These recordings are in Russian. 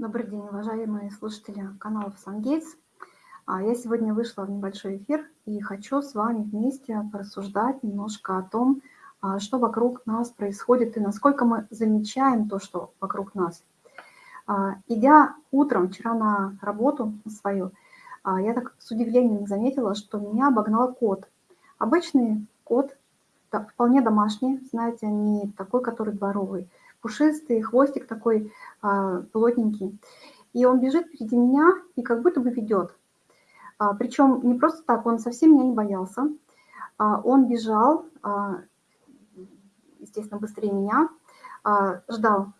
Добрый день, уважаемые слушатели канала SunGates. А, я сегодня вышла в небольшой эфир и хочу с вами вместе порассуждать немножко о том, а, что вокруг нас происходит и насколько мы замечаем то, что вокруг нас. А, идя утром вчера на работу свою, я так с удивлением заметила, что меня обогнал кот. Обычный кот, вполне домашний, знаете, не такой, который дворовый, пушистый, хвостик такой а, плотненький. И он бежит впереди меня и как будто бы ведет. А, причем не просто так, он совсем меня не боялся. А, он бежал, естественно, быстрее меня, ждал,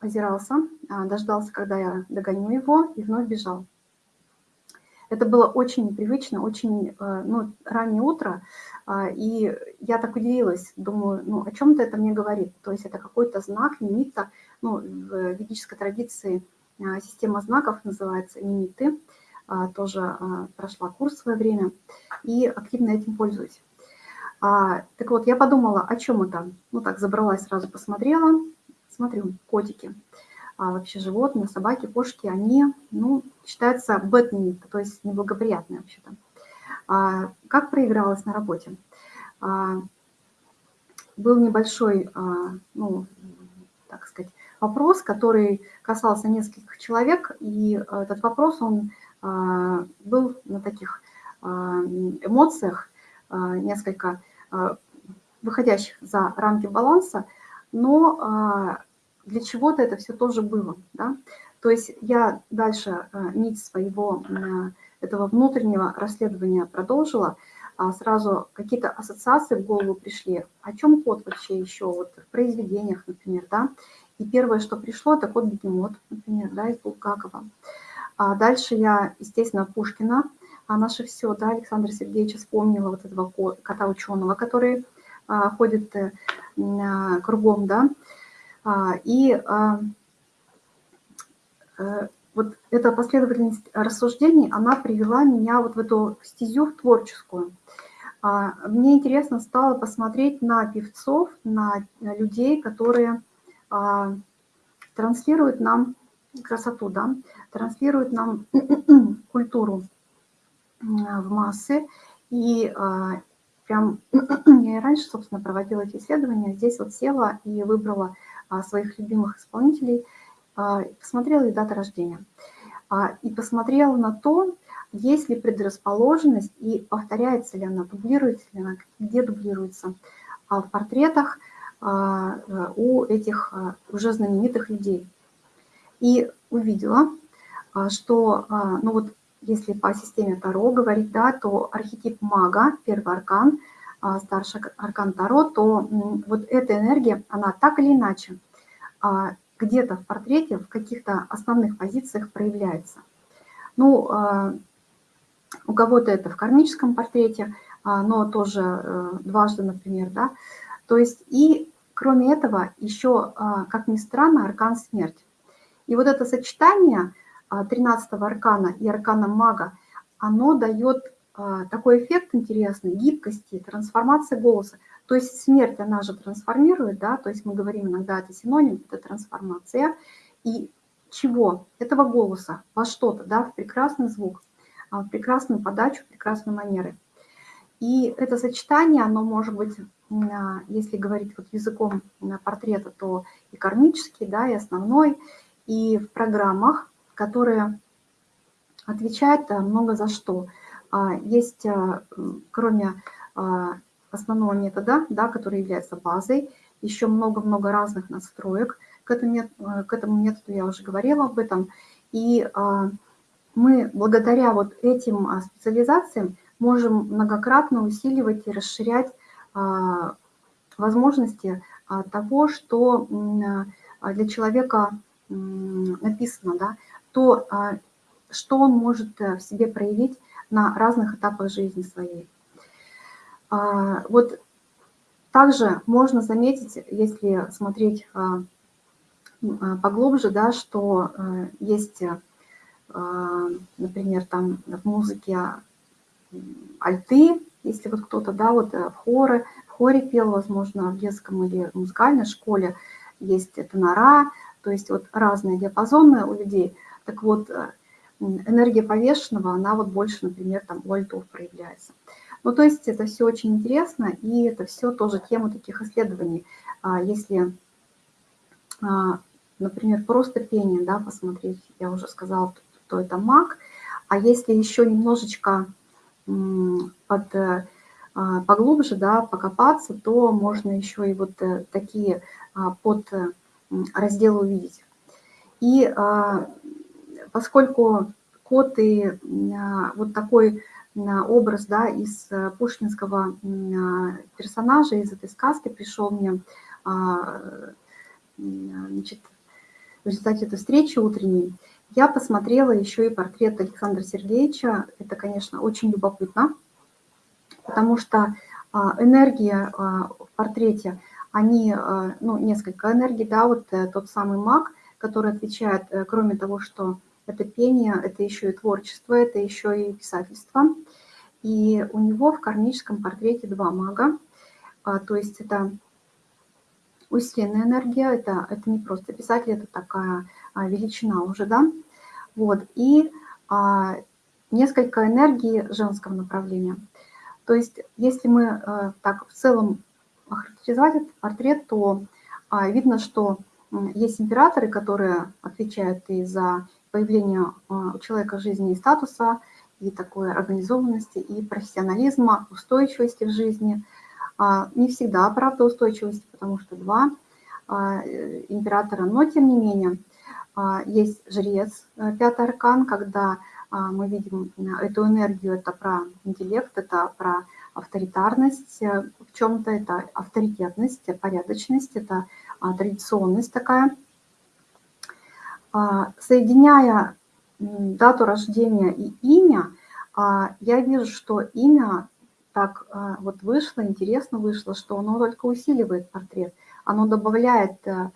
озирался, дождался, когда я догоню его, и вновь бежал. Это было очень непривычно, очень э, ну, раннее утро, а, и я так удивилась, думаю, ну о чем-то это мне говорит. То есть это какой-то знак, нимита, ну, в ведической традиции а, система знаков называется нимиты, а, тоже прошла курс в свое время и активно этим пользуюсь. Так вот, я подумала, о чем это? Ну так, забралась, сразу посмотрела, смотрю, котики а вообще животные, собаки, кошки, они ну, считаются bad то есть неблагоприятные вообще-то. А, как проигралась на работе? А, был небольшой, а, ну, так сказать, вопрос, который касался нескольких человек, и этот вопрос, он а, был на таких а, эмоциях, а, несколько а, выходящих за рамки баланса, но а, для чего-то это все тоже было. Да? То есть я дальше э, нить своего э, этого внутреннего расследования продолжила, а сразу какие-то ассоциации в голову пришли. О чем код вообще еще вот в произведениях, например, да? И первое, что пришло, это кот Бегемот, например, да, из Булгакова. А дальше я, естественно, Пушкина, а наше все, да, Александра Сергеевича вспомнила вот этого кота ученого, который а, ходит а, кругом, да, и а, э, вот эта последовательность рассуждений, она привела меня вот в эту стезю в творческую. А, мне интересно стало посмотреть на певцов, на людей, которые транслируют нам красоту, да, транслируют нам культуру в массы. И прям я и раньше, собственно, проводила эти исследования, здесь вот села и выбрала а, своих любимых исполнителей, а, посмотрела и дата рождения. А, и посмотрела на то, есть ли предрасположенность и повторяется ли она, дублируется ли она, где дублируется в портретах у этих уже знаменитых людей. И увидела, что, ну вот, если по системе Таро говорить, да, то архетип мага, первый аркан – а, старший аркан Таро, то вот эта энергия, она так или иначе а, где-то в портрете, в каких-то основных позициях проявляется. Ну, а, у кого-то это в кармическом портрете, но тоже э, дважды, например, да. То есть и кроме этого еще, как ни странно, аркан смерть. И вот это сочетание 13 аркана и аркана мага, оно дает а, такой эффект интересный, гибкости, трансформации голоса. То есть смерть, она же трансформирует, да, то есть мы говорим иногда, это синоним, это трансформация. И чего? Этого голоса во что-то, да, в прекрасный звук, а, в прекрасную подачу, в прекрасные манеры. И это сочетание, оно может быть, а, если говорить вот языком портрета, то и кармический, да, и основной, и в программах, которые отвечают много за что – а, есть, а, кроме а, основного метода, да, который является базой, еще много-много разных настроек. К этому, к этому методу я уже говорила об этом. И мы благодаря вот этим специализациям можем многократно усиливать и расширять возможности того, что для человека написано, да, то, что он может э, в себе проявить на разных этапах жизни своей. А, вот также можно заметить, если смотреть а, а, поглубже, да, что есть, например, там в музыке альты, если вот кто-то, да, вот в хоре, в хоре пел, возможно, в детском или музыкальной школе, есть тенора, То есть вот разные диапазоны у людей. Так вот, э, энергия повешенного, она вот больше, например, там у альтов проявляется. Ну, то есть это все очень интересно, и это все тоже тема таких исследований. А если, а, например, просто пение, да, посмотреть, я уже сказала, то это маг, а если еще немножечко под, э, а, поглубже, да, покопаться, то можно еще и вот э, такие под разделы увидеть. И поскольку кот и вот такой образ да, из э, пушкинского персонажа, из этой сказки пришел мне а, значит, в результате этой встречи утренней. Я посмотрела еще и портрет Александра Сергеевича. Это, конечно, очень любопытно, потому что а, энергия а, в портрете, они, ну, несколько энергий, да, вот э, тот самый маг, который отвечает, э, кроме того, что это пение, это еще и творчество, это еще и писательство. И у него в кармическом портрете два мага, а, то есть это усиленная энергия, это, это не просто писатель, это такая а, величина уже, да. Вот, и а, несколько энергий женского направления. То есть если мы а, так в целом охарактеризовать этот портрет, то а, видно, что есть императоры, которые отвечают и за появление а, у человека жизни и статуса, и такой организованности, и профессионализма, устойчивости в жизни. А, не всегда, правда, устойчивости, потому что два а, императора, но тем не менее есть жрец, э, пятый аркан, когда мы видим эту энергию, это про интеллект, это про авторитарность э, в чем-то, это авторитетность, порядочность, это традиционность такая – соединяя дату рождения и имя, а, я вижу, что имя так а, вот вышло, интересно вышло, что оно только усиливает портрет, оно добавляет э,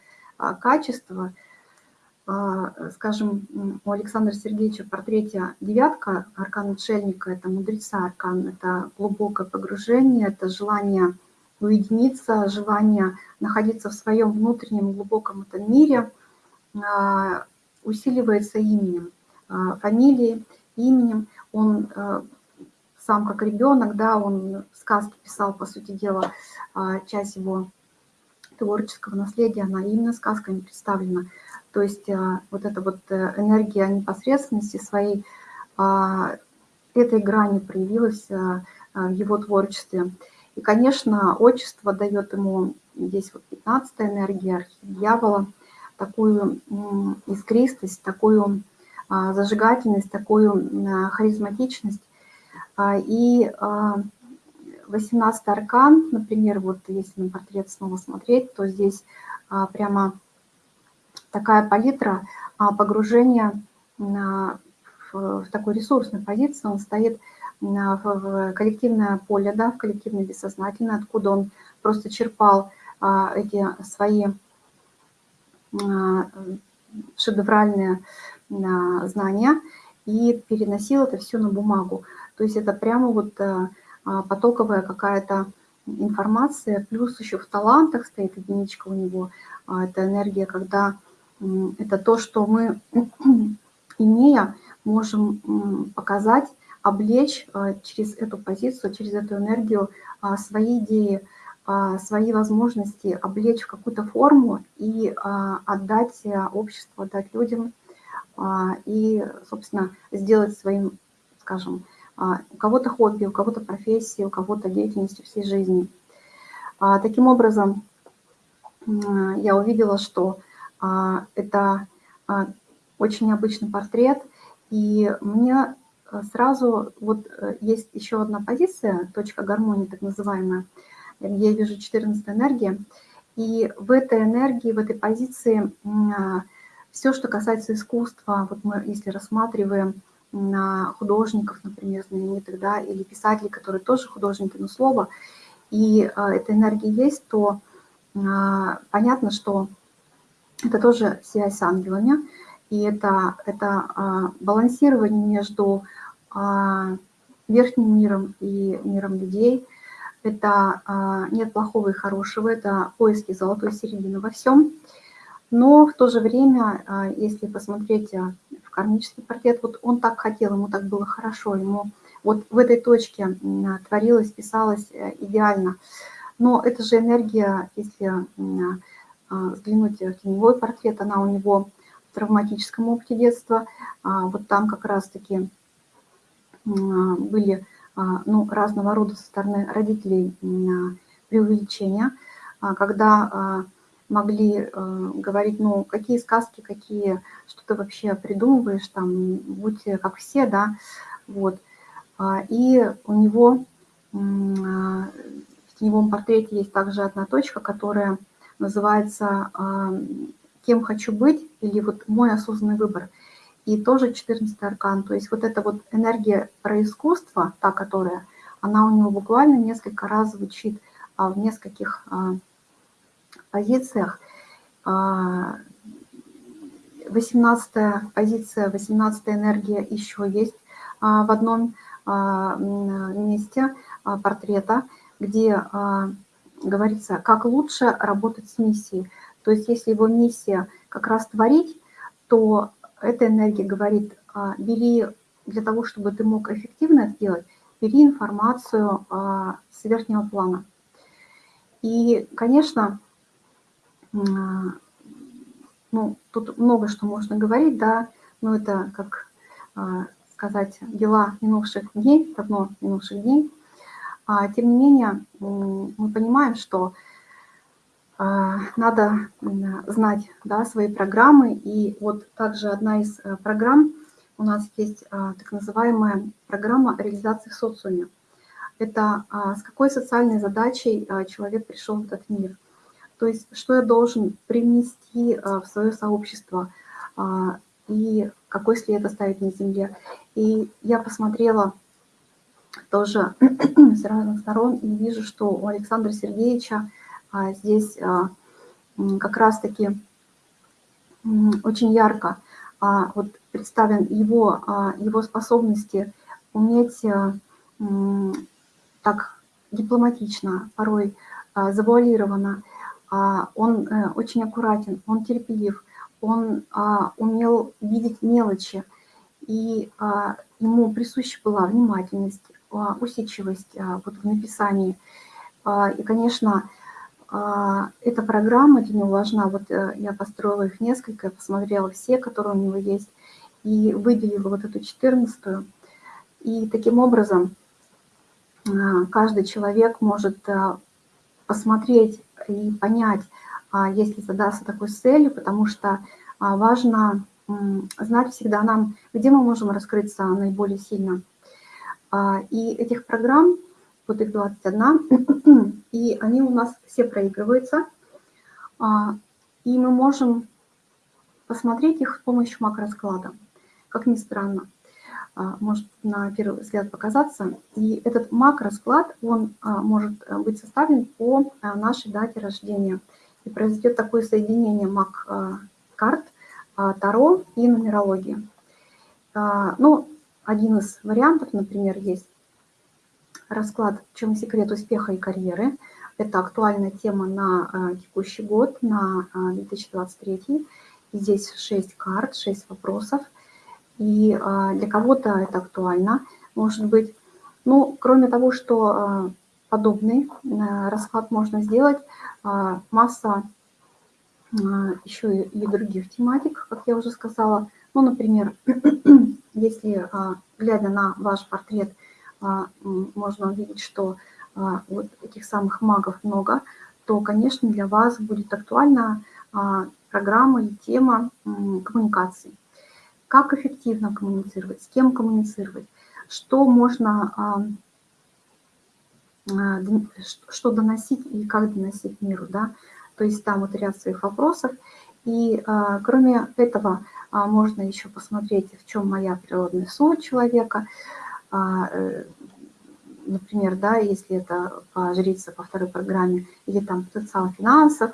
качество. Скажем, у Александра Сергеевича в портрете девятка, аркан отшельника, это мудреца аркан, это глубокое погружение, это желание уединиться, желание находиться в своем внутреннем глубоком этом мире – а, усиливается именем, а, фамилией, именем. Он а, сам как ребенок, да, он сказки писал, по сути дела, часть его творческого наследия, она именно сказками представлена. То есть вот эта вот э, энергия непосредственности своей, этой грани проявилась в его творчестве. И, конечно, отчество дает ему, здесь вот 15 энергия, архив дьявола – такую искристость, такую а, зажигательность, такую харизматичность. А, и 18 а, аркан, например, вот если на портрет снова смотреть, то здесь прямо такая палитра погружения в такой ресурсной позиции, он стоит в коллективное поле, да, в коллективное бессознательное, откуда он просто черпал эти свои шедевральные знания и переносил это все на бумагу. То есть это прямо вот э, потоковая какая-то информация, плюс еще в талантах стоит единичка у него, а, это энергия, когда это то, что мы, имея, можем показать, облечь э, через эту позицию, через эту энергию а, свои идеи, свои возможности облечь в какую-то форму и а, отдать э, обществу, отдать людям а, и, собственно, сделать своим, скажем, у кого-то хобби, у кого-то профессии, у кого-то деятельностью всей жизни. Таким образом, я увидела, что это очень необычный портрет, и мне сразу, вот э, есть еще одна позиция, точка гармонии так называемая, я вижу 14 энергия, и в этой энергии, в этой позиции а, все, что касается искусства, вот мы если рассматриваем художников, например, знаменитых, да, или писателей, которые тоже художники, но слово, и а, эта энергия есть, то а, понятно, что это тоже связь с ангелами, и это, это балансирование между верхним миром и миром людей – это а, нет плохого и хорошего, это поиски золотой середины во всем. Но в то же время, а, если посмотреть а, в кармический портрет, вот он так хотел, ему так было хорошо, ему вот в этой точке творилось, писалось э, идеально. Но это же энергия, если взглянуть в теневой портрет, она у него в травматическом опыте детства. Вот там как раз-таки были ну, разного рода со стороны родителей преувеличения, когда могли э, говорить, ну, какие сказки, какие, что ты вообще придумываешь, там, будь как все, да, вот. А, и у него а, в теневом портрете есть также одна точка, которая называется а, «Кем хочу быть» или вот «Мой осознанный выбор». И тоже 14 аркан, то есть вот эта вот энергия про искусство, та, которая, она у него буквально несколько раз звучит в нескольких позициях. 18 а, позиция, 18 энергия еще есть а, в одном а, месте портрета, где говорится, как лучше работать с миссией. То есть если его миссия как раз творить, то эта энергия говорит, бери для того, чтобы ты мог эффективно это делать, бери информацию с верхнего плана. И, конечно, ну, тут много что можно говорить, да, но это, как а, сказать, дела минувших дней, давно минувших дней. А, тем не менее, мы понимаем, что а, надо знать да, свои программы. И вот также одна из э, программ у нас есть так называемая программа реализации в социуме. Это с какой социальной задачей человек пришел в этот мир – то есть что я должен привнести а, в свое сообщество а, и какой след оставить на земле. И я посмотрела тоже с разных сторон и вижу, что у Александра Сергеевича а, здесь как раз-таки очень ярко вот представлен его, его способности уметь так дипломатично, порой завуалированно а, он э, очень аккуратен, он терпелив, он а, умел видеть мелочи, и а, ему присуща была внимательность, усидчивость вот в написании. И, конечно, эта программа для него важна. Вот э, я построила их несколько, посмотрела все, которые у него есть, и выделила вот эту четырнадцатую. И таким образом каждый человек может посмотреть и понять, а, если задаться такой целью, потому что а, важно знать всегда нам, где мы можем раскрыться наиболее сильно. А, и этих программ, вот их 21, и они у нас все проигрываются, и мы можем посмотреть их с помощью макросклада, как ни странно. А, может на первый взгляд показаться. И этот макросклад, он а, может э, быть составлен по нашей дате рождения. И произойдет такое соединение мак-карт, а, таро и нумерологии. Ну, один из вариантов, например, есть расклад «В чем секрет успеха и карьеры?». Это актуальная тема на текущий год, на 2023. Здесь 6 карт, 6 вопросов – и а, для кого-то это актуально, может быть. Ну, кроме того, что подобный расклад можно сделать, масса еще и других тематик, как я уже сказала. Ну, например, если, глядя на ваш портрет, можно увидеть, что вот этих самых магов много, то, конечно, для вас будет актуальна программа и тема коммуникации как эффективно коммуницировать, с кем коммуницировать, что можно, а, а, что доносить и как доносить миру, да, то есть там вот ряд своих вопросов. И а, кроме этого можно еще посмотреть, в чем моя природная суть человека, например, да, если это по жрице по второй программе, или там потенциал финансов,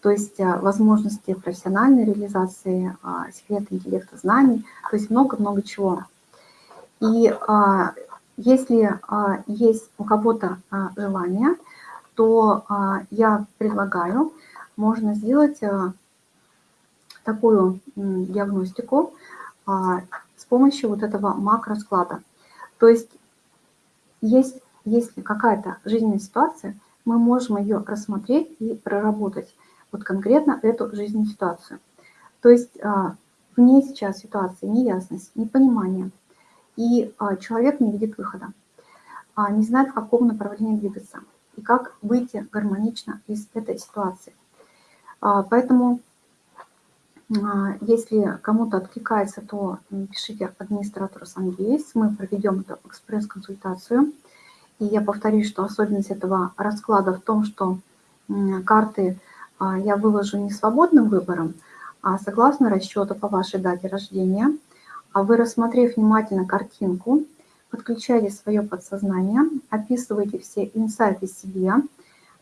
то есть э, возможности профессиональной реализации, а, секреты интеллекта знаний, то есть много-много чего. И а, если а, есть у кого-то желание, то я предлагаю, можно сделать такую диагностику а, с помощью вот этого макросклада. То есть, есть если какая-то жизненная ситуация, мы можем ее рассмотреть и проработать, вот конкретно эту жизненную ситуацию. То есть а, в ней сейчас ситуация неясность, непонимание, и а, человек не видит выхода, не знает, в каком направлении двигаться и как выйти гармонично из этой ситуации. Поэтому а, если кому-то откликается, то пишите администратору Сангейс. Мы проведем эту экспресс-консультацию. И я повторюсь, что особенность этого расклада в том, что карты а, я выложу не свободным выбором, а согласно расчету по вашей дате рождения. А вы, рассмотрев внимательно картинку, подключаете свое подсознание, описываете все инсайты себе,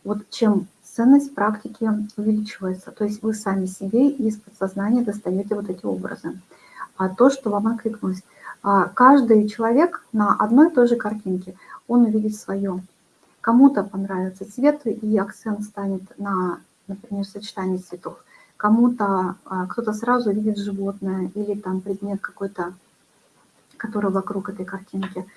вот чем ценность практики увеличивается. То есть вы сами себе из подсознания достаете вот эти образы. А то, что вам откликнулось. А каждый человек на одной и той же картинке, он увидит свое. Кому-то понравится цвет, и акцент станет на, например, сочетании цветов. Кому-то, а, кто-то сразу видит животное или там предмет какой-то, который вокруг этой картинки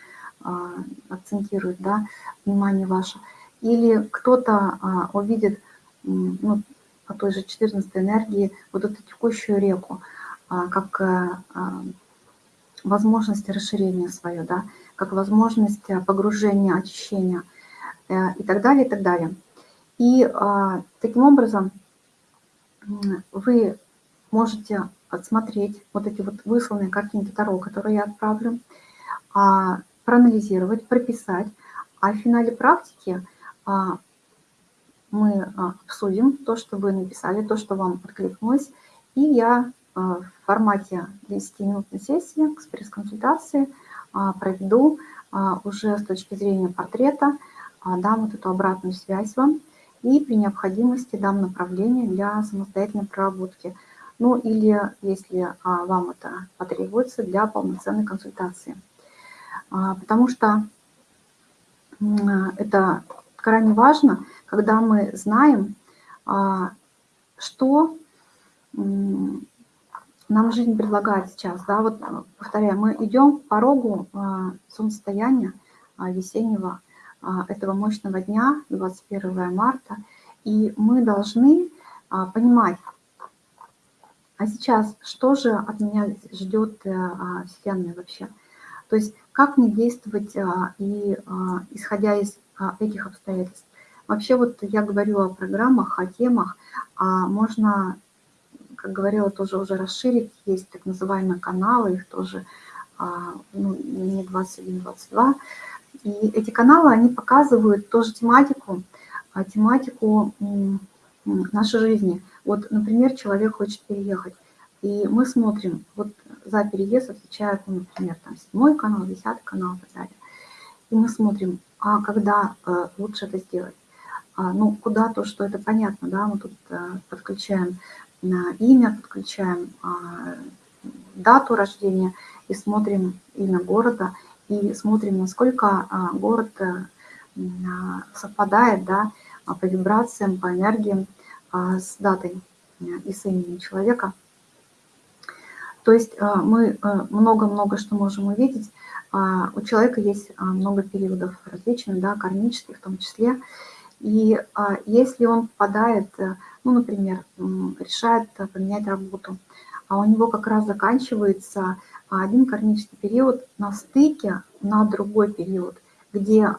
а, акцентирует, да, внимание ваше или кто-то а, увидит ну, по той же 14 энергии вот эту текущую реку, а, как а, а, возможность расширения свое, да, как возможность погружения, очищения э, и так далее, и так далее. И а, таким образом вы можете отсмотреть вот эти вот высланные картинки Таро, которые я отправлю, а, проанализировать, прописать, а в финале практики – мы а, обсудим то, что вы написали, то, что вам откликнулось, и я а, в формате 10-минутной сессии, экспресс-консультации проведу уже с точки зрения портрета, дам вот эту обратную связь вам и при необходимости дам направление для самостоятельной проработки. Ну или, если вам это потребуется, для полноценной консультации. Потому что это крайне важно, когда мы знаем, а, что нам жизнь предлагает сейчас. Да, вот, повторяю, мы идем по порогу а, солнцестояния а, весеннего этого мощного дня, 21 марта, и мы должны понимать, а сейчас что же от меня ждет э, Вселенная вообще? То есть как мне действовать и исходя из этих обстоятельств. Вообще вот я говорю о программах, о темах, а можно, как говорила, тоже уже расширить, есть так называемые каналы, их тоже а, ну, не 21-22. И эти каналы, они показывают тоже тематику, а, тематику нашей жизни. Вот, например, человек хочет переехать, и мы смотрим, вот за переезд отвечает, ну, например, там седьмой канал, десятый канал и так далее. И мы смотрим, а когда э, лучше это сделать? А, ну, куда то, что это понятно, да, мы тут э, подключаем имя, подключаем а, дату рождения и смотрим имя города, и смотрим, насколько а, город э, совпадает, да, по вибрациям, по энергиям с датой и с именем человека. То есть мы много-много что можем увидеть, у человека есть а, много периодов различных, да, кармических в том числе. И а, если он попадает, э, ну, например, решает поменять работу, а у него как раз заканчивается один кармический период на стыке на другой период, где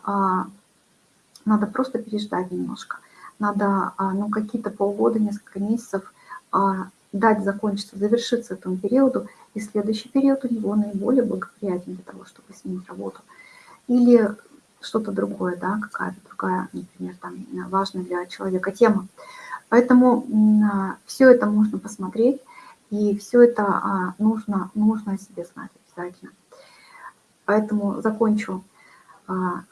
надо просто переждать немножко. Надо ну, какие-то полгода, несколько месяцев дать закончиться, завершиться этому периоду, и следующий период у него наиболее благоприятен для того, чтобы сменить работу. Или что-то другое, да, какая-то другая, например, там, важная для человека тема. Поэтому все это можно посмотреть, и все это а, нужно, нужно о себе знать обязательно. Поэтому закончу а,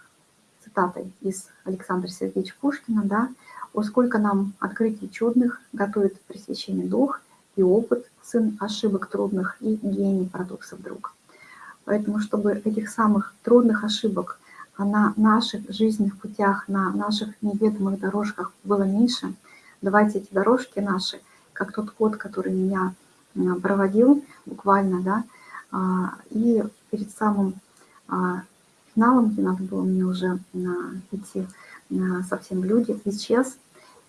цитатой из Александра Сергеевича Пушкина, да, «О, сколько нам открытий чудных готовит пресвященный дух, и опыт, сын ошибок трудных, и гений парадоксов друг. Поэтому, чтобы этих самых трудных ошибок на наших жизненных путях, на наших неведомых дорожках было меньше, давайте эти дорожки наши, как тот кот, который меня проводил буквально, да, и перед самым финалом, где надо было мне уже идти совсем в люди, исчез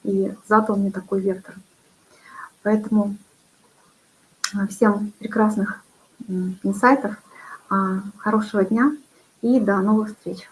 и задал мне такой вектор. Поэтому всем прекрасных инсайтов, хорошего дня и до новых встреч!